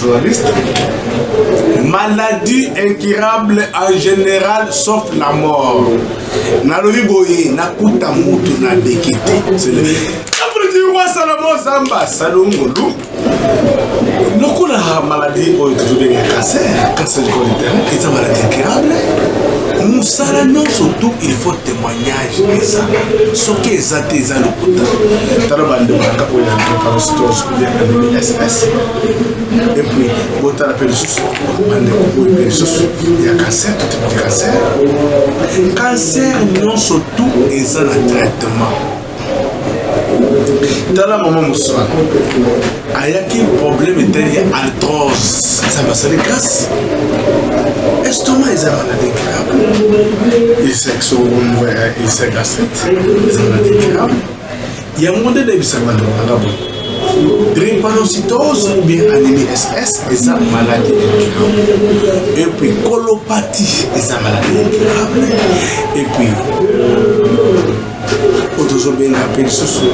Journaliste. Maladie incurable en général sauf la mort. Nalobi boye nakuta mutu na dekete. wasalamo zamba salongolu lokola maladie oyo tozobenge ya cancer cancer du col interne eza maladie incurable mosala nyonso tout il faut témoignage soki eza soki eza te eza lokuta tala bandeko ya kapo ya ntokaostos olia bandeko ss epuis botala mpe lisusu bandeko oyo mpe lisusu ya cancer totemaki cancer cancer nyonso tu eza na traitement tala mama moswana ayaki problème etali ya altrose eza basali grâce estoma eza maladi incurable ilsa gastrite eza maladi incurable yango nde nayebisaka bato balanga boye drépanocytose ou bien anémie ss eza maladi incurable epuis colopathie eza maladi incurable epuis euh, oyo tozobenga mpe lisusu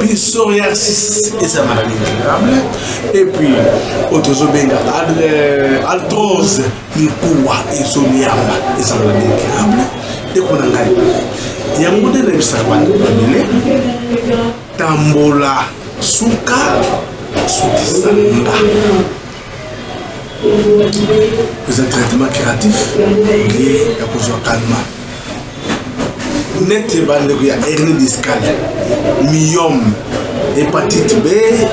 psoriasis eza maladie incurable epuis oyo tozobenga altrose mikuwa ezoliamba eza maladie incurable ndeko na ngai yango nde nayebisaka bana babele tambola suka sukisa nga eza traitement curatif olie ya kozwa calma nete bandeko ya hernie discale miyome hepatite b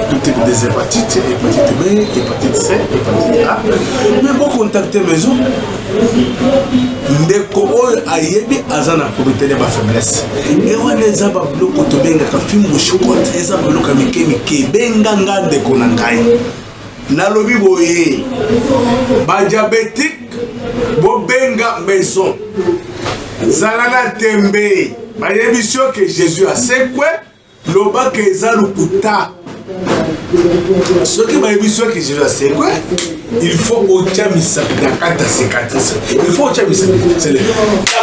tout type des hépatites hepatite b hepatite c hepatite a mais bocontacte maison ndeko oyo ayebi aza na komitele ya bafaiblesse e wana eza babiloko tobengaka fimbo shikote eza babiloko ya mike mike benganga ndeko na ngai Nalobi boye ba diabetique bobenga maison zala na tembe bayebisi yo ke Jésus asekwe loba ke eza lokuta soki bayebisi yo ke Jésus asekwe il faut otya misapi na kati ya cicatrice il faut otya misapi sele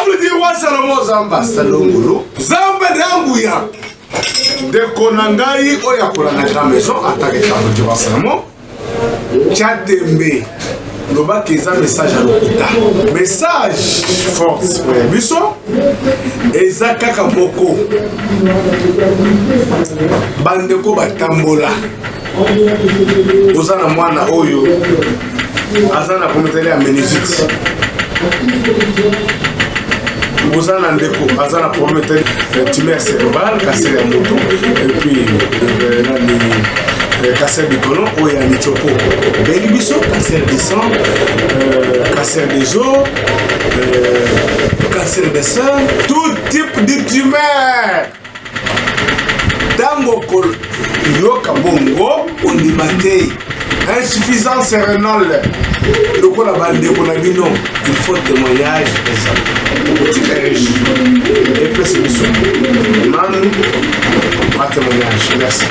apudi wa salomo zamba salongolo zamba na nguya ndeko na ngai oyo akola na grand maison atake kabote basalamo tya tembe lobaki eza message ya lokuta message force mpo ya biso eza kaka moko bandeko batambola oza na mwana oyo aza na prometele ya menizite oza na ndeko aza na prometele ya timer cerebral kansere ya motu epuis euh, nani euh, cancer du colon oyo ya mitiopo bengi biso cancer du sang euh, cancer des eaux cancer des seins tout type de tumeur ntango okoyoka bongo ondima te insuffisance renale lokola bandeko na bino il faut témoignage ezala okotika riche epesi biso manu ba témoignage merci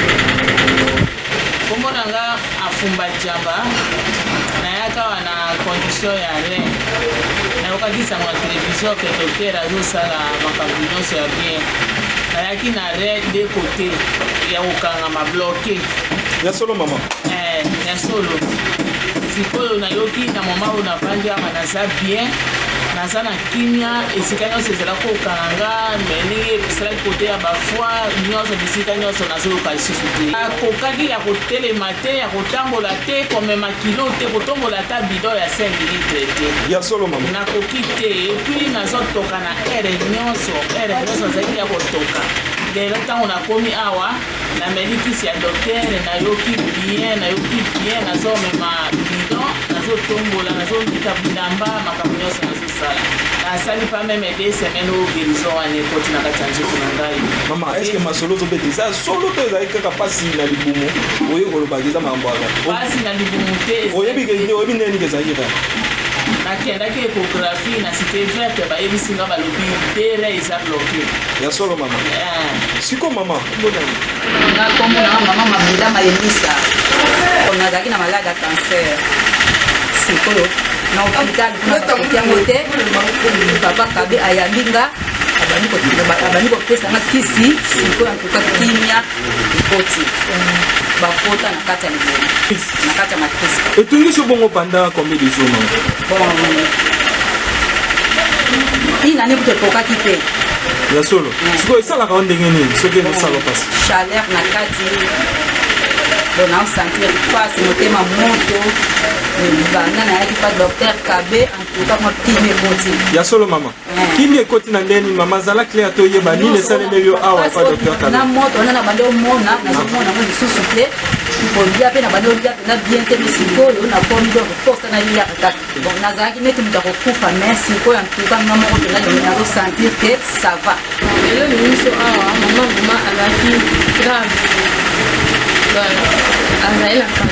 Kombo na nga Afumba Djaba, nayaki awa na condition ya rien, nayokaki sango na television que docteur azo sala makambu nionso ya bien, nayaki na rien de cote ya kokangama, bloque. Ya solo maman? Eh, ya solo, sikoyo nayoki na moment oyo navandi awa naza bien, naza na kimia, esika nionso ezalaki kokanga nga, mais ndenge esalaki cote ya ba foie nionso, bisika nionso na. Azoyoka lisusu te. Akokaki ya kotelema te, ya kotambola te, komema kilo te, kotombola ata bidon ya 5 litre te. Ya solo mama. Nakoki te et puis nazotoka na heure nionso, heure nionso nazalaki ya kotoka. Lelo tango nakomi awa, nameli kisi ya docteur, nayoki bien, nayoki bien, nazomema bidon, nazotombola, nazolita bilamba, makambo nionso nazo. Na sali pas meme deux semaines oyo guerison wana ekoti na kati ya nzoto na ngai. Maman est ce que masolo ozo beta eza solo to ezali kaka pasi na libumu oye koloba ke eza makambo ya kala? Pasi na libumu te. Oyebi ke oyebi ndenge nini ezalaki kala? Na kendaki echographie na cite verte ba yebisi nga ba lobi deux rein eza bloque. Ya solo maman? Eeh. Sikoyo maman Nga kombo nanga maman Mabunda Malemisa nazalaki na malade ya cancer sikoyo na hopital kuna bakoki yango te papa kabe ayambi nga abandi kopesa nga kisi sikoyo antuka kimia ekoti bakota na kati ya liboma na kati ya matrice etungisi obongo banda combien de jours ina nde moto ekokaki te ya solo sikoyo esalaka yo ndenge nini soki ezosala mpasi chaleur na kati mpona osentir mpasi motema moto banda nayaki pa docteur kabe antuka mwa kime moti ya solo mama Kimia ekoti na ndeni mama zala clair to yeba nini esalemeli yo awa pa docteur Kabe. Na moto wana na bande omona na mona mo lisusu te. Kolia pe na bande olia na bien te mais sikoyo na komi donc posta na lia kaka. Donc nazalaki neti moto akokufa mais sikoyo en tout cas nga moko mpenza ndenge nazo sentir que ça va. Lelo ni miso awa mama mama azalaki grave. Voilà. Azali na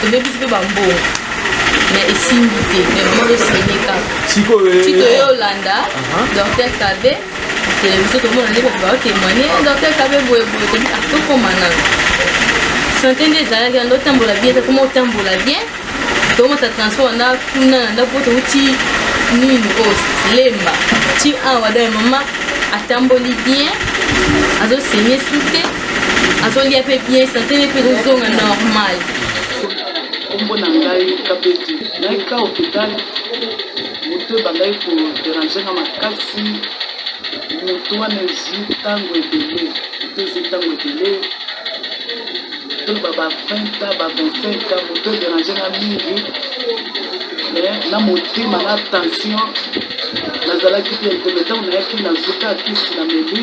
tobebisi mpe bambongo me esimbi te me vraiment tosene kaka tito yo olanda docteur kabe televizio tomona nde bato baotemoigne docteur kabe boyeboye tobi atokoma ah, nano sante nde ezalaki nando otambola bien te koma otambola bien tomata transport na kuna na ndako touti nini oyo lemba ti awa dai mama atamboli bien azosenye su te azolia pe bien sante ne pe kozonga normal kombo na ngai kabete ngai ka hopital moto ebandaki koderange nga makasi moto wana ezwi ntango ebele moto ezwi ntango ebele toloba ba 20 a ba 25 a moto ederange nga mingi na motema na tension nazalaki te nteme ntango nayaki nazuka kisi na meli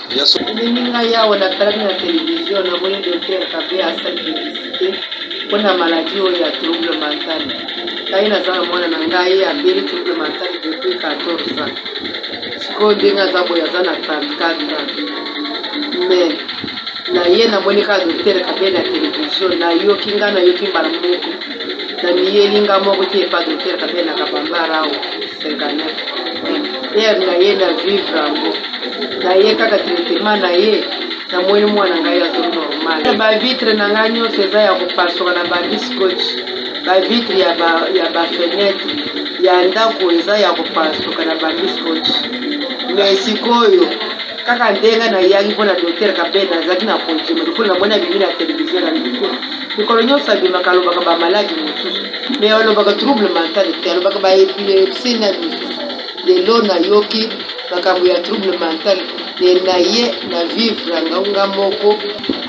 Ya solo elimi ngai awa na talaki na television na moni Docteur Kabuya asali publicite pona maladie oyo ya trouble mental ngai naza na mwana na ngai abeli trouble mental depuis 14 ans sikoyo ndenge aza boye aza na 34 ans mais na ye na moni kaka Docteur Kabuya na television na yoki ngai na yoki mbala moko na miyeli ngai moko ti epa Docteur Kabuya na kabambara awa Heure na ye na vivre yango na ye kaka traitement na ye na moni mwana ngai azo normal ba vitre na ngai nyonso eza ya kopasuka na bandi scotch ba vitre ya ba ya ba fenetre ya ndako eza ya kopasuka na bandi scotch mais sikoyo kaka ndenge na yaki mpona docteur kabeda azalaki na kondima lokola na moni abimi na television na ndeko Mikolo nionso abimaka alobaka ba malade mususu mais alobaka trouble mental te alobaka ba epilepsie na misusu lelo na yoki makambo ya trouble mental te naye na vivre nga nga moko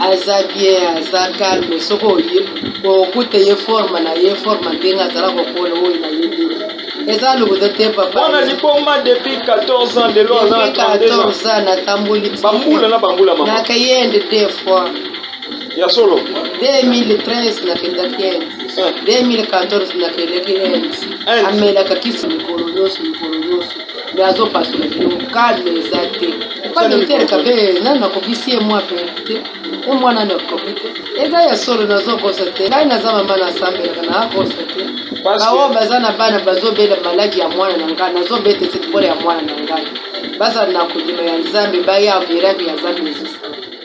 aza bien aza calme soki oye okuta ye forme na ye forme ndenge azala kokola oyo na ye ndenge eza lokuta te papa mwana liboma depuis 14 ans lelo aza na 32 ans na tamboli ti na kayende deux fois Ya solo. 2013 nakendaki Inde. Eh. 2014 nakendaki Inde. Inde. Amelaka kisi mikolo nyonso mikolo nyonso. Mais azopasola biloko calme eza te. Pas de tel kabe nani nakokisi ye mwa pe te. Ye mwa nani akoki te. Eza ya solo nazokosa te. Ngai naza mama nasambelaka naakosa te. Parce que- Baoyo baza na bana bazobela maladi ya mwana na ngai nazobeta eseki pole ya mwana na ngai. Bazala na kondima ya Nzambe baya miracle ya Nzambe ezosala.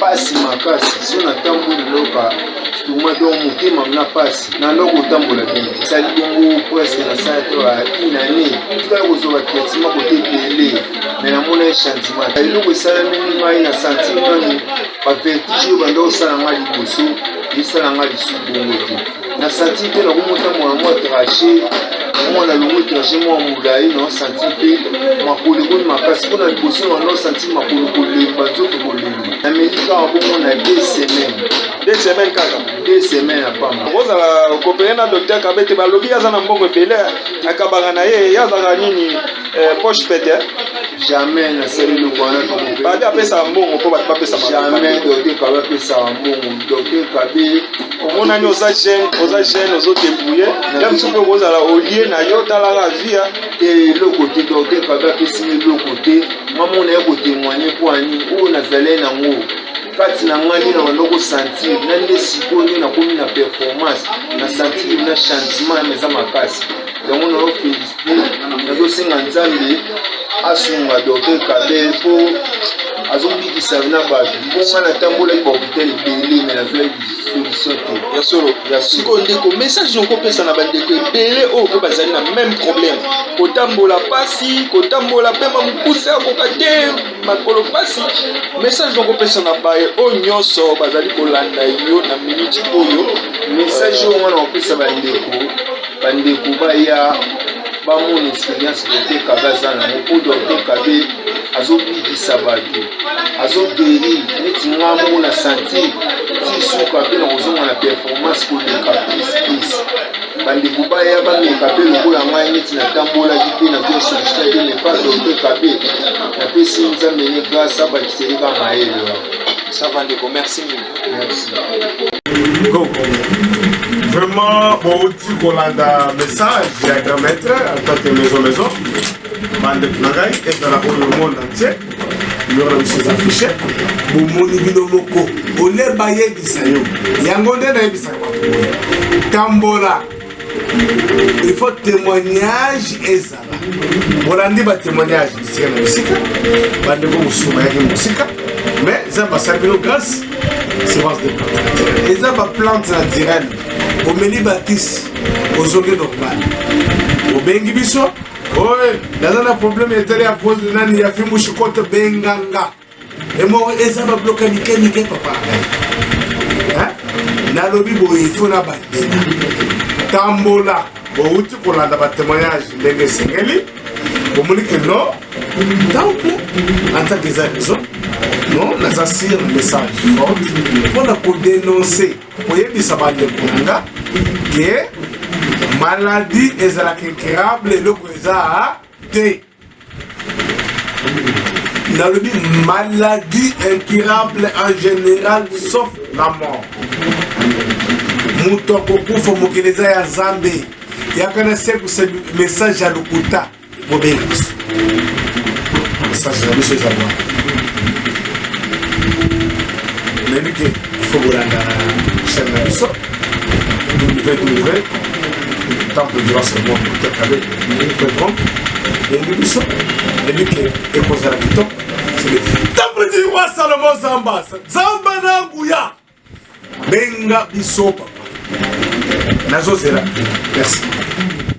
pasi makasi so natamboli loka tuma donc motema mna pasi na loko otambola bini sali bongo presque na sante ba une année tikala kozwa batraitement kote ebele me namona changement eloko esalami ngai na santi nanu bavertige oyo banda osala ngai liboso esala ngai lisusu bongo te Na sentir mpe na komota mwa mwa trache mwa na longo trache mwa molai na sentir mpe makolo ekoni makasi mpo na liboso na no sentir makolo kolemba nzoto kolemba na meli kaka bongo na deux semaines deux semaines kaka deux semaines apamba okozala kopele na docteur kabe te balobi aza na mbongo ebele akabaka na ye ye azalaka nini eh, poche pete jamais nasali eloko wana bade apesaka mbongo mpo bato bapesaka jamais docteur kabe apesaka mbongo Docteur Kabe, omonani oza jeune, oza jeune ozo débrouiller. Même si on kozala au lieu na yo talaka via et le côté Docteur Kabe a pesi le côté maman na ko témoigner pour ani ou na zalé na ngo kati na ngai nde nabanda kosentir na nde sikoyo nde nakomi na performance na sentir na changement eza makasi yango nayo félicité nazosenga nzambe asunga docteur kabe mpo azo bikisa na batu mpo nga natambolaki ba hopital ebele me nazwaki solution te ya solo ya sikoyo ndeko message okopesa na bandeko ebele oyo mpe bazali na meme problème kotambola mpasi kotambola mpema mokuse akoka te makolo mpasi message okopesa na baye oyo nyonso bazali kolanda yo na minute oyo message oyo nga na kopesa bandeko bandeko baya Ba mona experience docteur kabe aza nango po docteur kabe azo bikisa batu azo guerir neti nga moko na sentir ti suka pe na kozonga na performance koleka plus plus bandeko baya bameka pe lokola ngai neti natambolaki pe na vie sollicita te mais pa docteur kabe napesi nzambe ne grace abakiseli ka mayele wana sava ndeko merci mingi Vraiment, bouti kolanda message ya grand maître en tant que maison maison bandeko na ngai ezala oyo le monde entier yona biso eza fiche bomoni bino moko ole bayebisa yo yango nde nayebisaka bato tambola il faut témoignage ezala bolandi ba témoignage bisika na bisika bandeko mosusu bayaki mosika mais eza basala bino grâce semence de plante eza baplante naturelle omeli bakisi ozongi normal obengi biso oye naza na problème etali ya pose nani ya fimbushi kote benganga Emoro eza ba bloka mike mike papa. Nalobi boye ifo na bandela. Tambola bowuti kolanda ba témoignage ndenge esengeli. Bomoni ke no ntango mpe atake eza biso no naza sire na message forte mpo na kodenonse koyebisa bandeko na nga ke maladi ezalaka incurable eloko eza te nalobi maladie incurable en général sauf la mort moto akokufa mokili eza ya nzambe yaka na sekuse message ya lokuta bobeli biso message na biso eza bwa nayebi te ifo bolanda chaine na biso ntango tondima seulement tokakabe nipepon eyebi biso eyebi ke ekozala kitoko temple du roi salomon zamba zamba na nguya benga biso papa nazozela merci